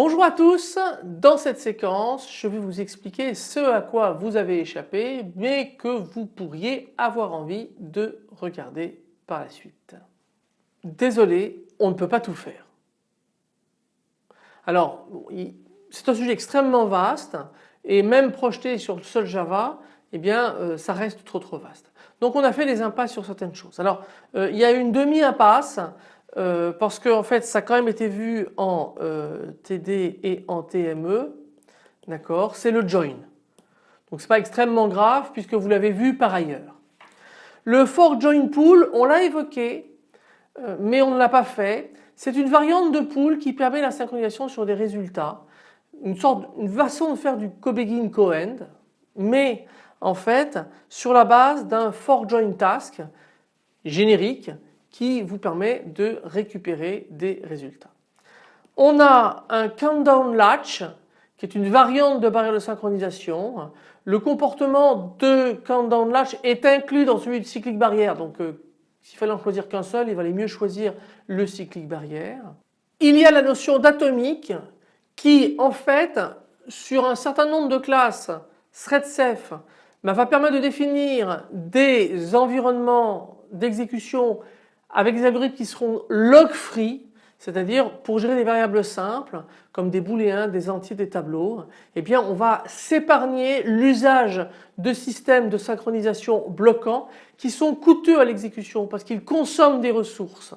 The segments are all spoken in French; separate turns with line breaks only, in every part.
Bonjour à tous, dans cette séquence je vais vous expliquer ce à quoi vous avez échappé mais que vous pourriez avoir envie de regarder par la suite. Désolé, on ne peut pas tout faire. Alors c'est un sujet extrêmement vaste et même projeté sur le seul Java eh bien euh, ça reste trop trop vaste. Donc on a fait des impasses sur certaines choses. Alors euh, il y a une demi-impasse euh, parce qu'en en fait ça a quand même été vu en TD et en TME. D'accord C'est le join. Donc c'est pas extrêmement grave puisque vous l'avez vu par ailleurs. Le for join pool on l'a évoqué mais on ne l'a pas fait. C'est une variante de pool qui permet la synchronisation sur des résultats. Une sorte, une façon de faire du co-begin co-end mais en fait sur la base d'un for join task générique qui vous permet de récupérer des résultats. On a un countdown latch qui est une variante de barrière de synchronisation. Le comportement de countdown latch est inclus dans celui de cyclic barrière donc euh, s'il fallait en choisir qu'un seul il valait mieux choisir le cyclic barrière. Il y a la notion d'atomique qui en fait sur un certain nombre de classes thread-safe bah, va permettre de définir des environnements d'exécution avec des algorithmes qui seront log-free, c'est-à-dire pour gérer des variables simples comme des booléens, des entiers, des tableaux, eh bien on va s'épargner l'usage de systèmes de synchronisation bloquants qui sont coûteux à l'exécution parce qu'ils consomment des ressources.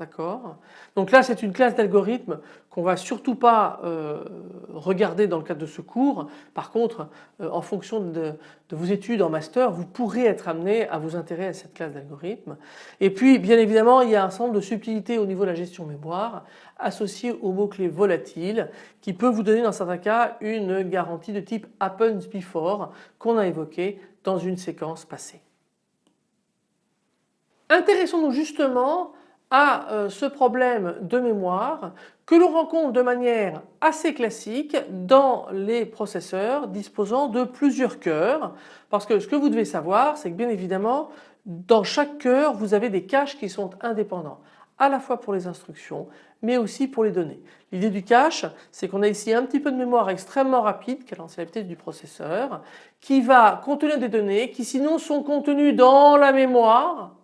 D'accord Donc là c'est une classe d'algorithmes qu'on va surtout pas euh, regarder dans le cadre de ce cours. Par contre euh, en fonction de, vos études en master vous pourrez être amené à vous intéresser à cette classe d'algorithmes. Et puis bien évidemment il y a un nombre de subtilités au niveau de la gestion mémoire associées au mot-clé volatile qui peut vous donner dans certains cas une garantie de type happens before qu'on a évoqué dans une séquence passée. Intéressons-nous justement à euh, ce problème de mémoire que l'on rencontre de manière assez classique dans les processeurs disposant de plusieurs cœurs parce que ce que vous devez savoir c'est que bien évidemment dans chaque cœur vous avez des caches qui sont indépendants à la fois pour les instructions mais aussi pour les données. L'idée du cache c'est qu'on a ici un petit peu de mémoire extrêmement rapide qui est l'ancienneté du processeur qui va contenir des données qui sinon sont contenues dans la mémoire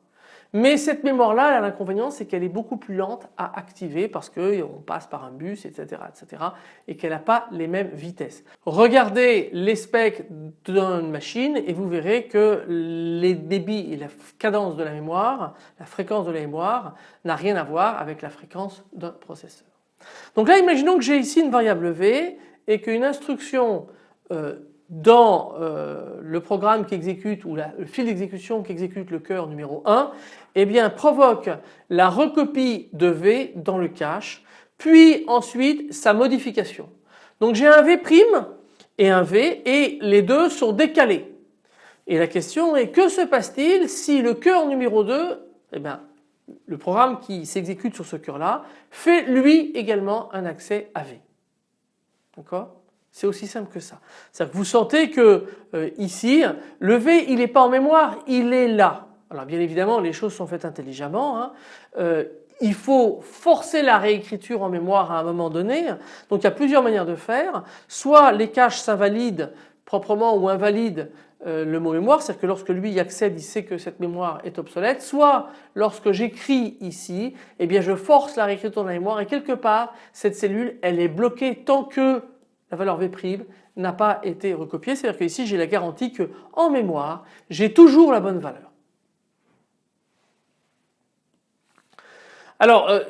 mais cette mémoire-là, l'inconvénient, c'est qu'elle est beaucoup plus lente à activer parce qu'on passe par un bus, etc. etc. et qu'elle n'a pas les mêmes vitesses. Regardez les specs d'une machine et vous verrez que les débits et la cadence de la mémoire, la fréquence de la mémoire n'a rien à voir avec la fréquence d'un processeur. Donc là, imaginons que j'ai ici une variable V et qu'une instruction euh, dans euh, le programme qui exécute ou le fil d'exécution qui exécute le cœur numéro 1 eh bien provoque la recopie de V dans le cache puis ensuite sa modification. Donc j'ai un V' et un V et les deux sont décalés. Et la question est que se passe-t-il si le cœur numéro 2 eh bien le programme qui s'exécute sur ce cœur là fait lui également un accès à V? D'accord? C'est aussi simple que ça. C'est-à-dire que vous sentez que euh, ici, le V il n'est pas en mémoire, il est là. Alors bien évidemment les choses sont faites intelligemment. Hein. Euh, il faut forcer la réécriture en mémoire à un moment donné. Donc il y a plusieurs manières de faire. Soit les caches s'invalident proprement ou invalident euh, le mot mémoire, c'est-à-dire que lorsque lui y accède, il sait que cette mémoire est obsolète. Soit lorsque j'écris ici, eh bien je force la réécriture de la mémoire et quelque part cette cellule elle est bloquée tant que la valeur V' n'a pas été recopiée. C'est-à-dire que ici j'ai la garantie que en mémoire j'ai toujours la bonne valeur. Alors euh,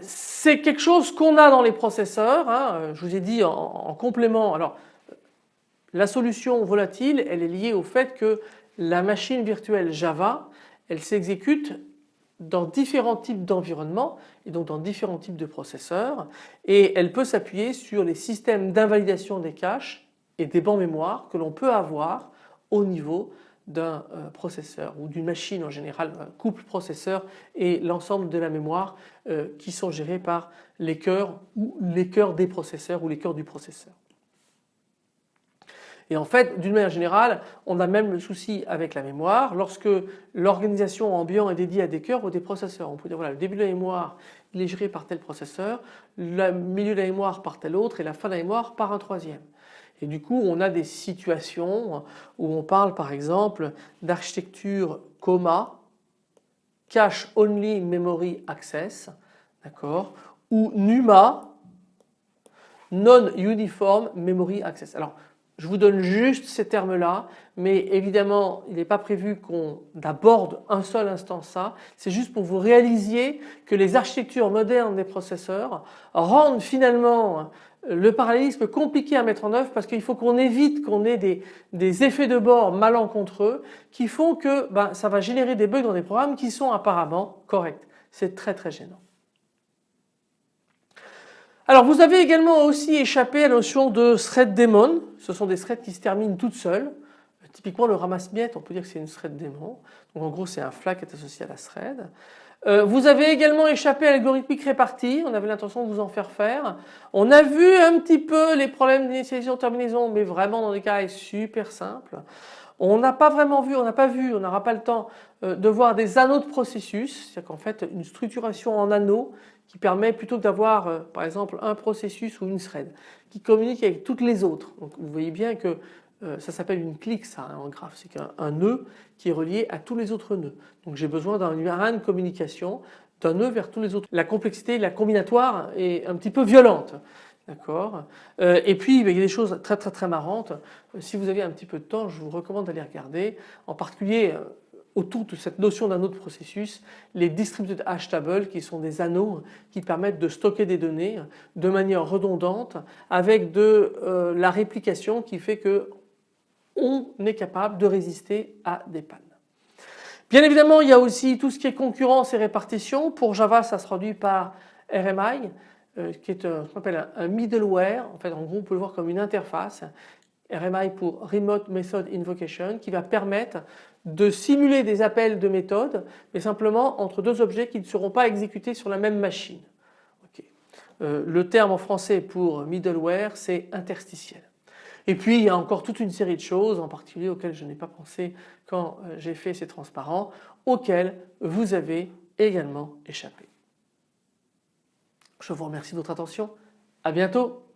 c'est quelque chose qu'on a dans les processeurs. Hein. je vous ai dit en, complément. Alors la solution volatile elle est liée au fait que la machine virtuelle Java elle s'exécute dans différents types d'environnements et donc dans différents types de processeurs et elle peut s'appuyer sur les systèmes d'invalidation des caches et des bancs mémoire que l'on peut avoir au niveau d'un euh, processeur ou d'une machine en général, un couple processeur et l'ensemble de la mémoire euh, qui sont gérés par les cœurs ou les cœurs des processeurs ou les cœurs du processeur. Et en fait d'une manière générale on a même le souci avec la mémoire lorsque l'organisation ambiant est dédiée à des cœurs ou des processeurs. On peut dire voilà le début de la mémoire il est géré par tel processeur, le milieu de la mémoire par tel autre et la fin de la mémoire par un troisième. Et du coup on a des situations où on parle par exemple d'architecture coma, cache only memory access, d'accord, ou NUMA, non-uniform memory access. Alors je vous donne juste ces termes-là, mais évidemment il n'est pas prévu qu'on aborde un seul instant ça, c'est juste pour vous réalisiez que les architectures modernes des processeurs rendent finalement le parallélisme compliqué à mettre en œuvre parce qu'il faut qu'on évite qu'on ait des, effets de bord malencontreux qui font que ben, ça va générer des bugs dans des programmes qui sont apparemment corrects. C'est très très gênant. Alors vous avez également aussi échappé à la notion de thread daemon. Ce sont des threads qui se terminent toutes seules. Typiquement le ramasse-miettes, on peut dire que c'est une thread daemon. Donc en gros c'est un flag qui est associé à la thread. Euh, vous avez également échappé à l'algorithmique répartie, on avait l'intention de vous en faire faire. On a vu un petit peu les problèmes d'initialisation terminaison mais vraiment dans des cas super simples. On n'a pas vraiment vu, on n'a pas vu, on n'aura pas le temps euh, de voir des anneaux de processus, c'est-à-dire qu'en fait une structuration en anneaux qui permet plutôt que d'avoir euh, par exemple un processus ou une thread qui communique avec toutes les autres. Donc vous voyez bien que euh, ça s'appelle une clique ça hein, en graphe, c'est qu'un nœud qui est relié à tous les autres nœuds. Donc j'ai besoin d'un de communication d'un nœud vers tous les autres. La complexité, la combinatoire est un petit peu violente. D'accord? Euh, Et puis il y a des choses très très très marrantes. Si vous avez un petit peu de temps, je vous recommande d'aller regarder. En particulier autour de cette notion d'un autre processus, les distributed hash tables qui sont des anneaux qui permettent de stocker des données de manière redondante avec de euh, la réplication qui fait que on est capable de résister à des pannes. Bien évidemment il y a aussi tout ce qui est concurrence et répartition. Pour Java ça se traduit par RMI euh, qui est ce qu'on appelle un middleware. En fait en gros on peut le voir comme une interface RMI pour Remote Method Invocation qui va permettre de simuler des appels de méthode mais simplement entre deux objets qui ne seront pas exécutés sur la même machine. Euh, le terme en français pour middleware c'est interstitiel. Et puis il y a encore toute une série de choses en particulier auxquelles je n'ai pas pensé quand euh, j'ai fait ces transparents auxquels vous avez également échappé. Je vous remercie de votre attention. À bientôt.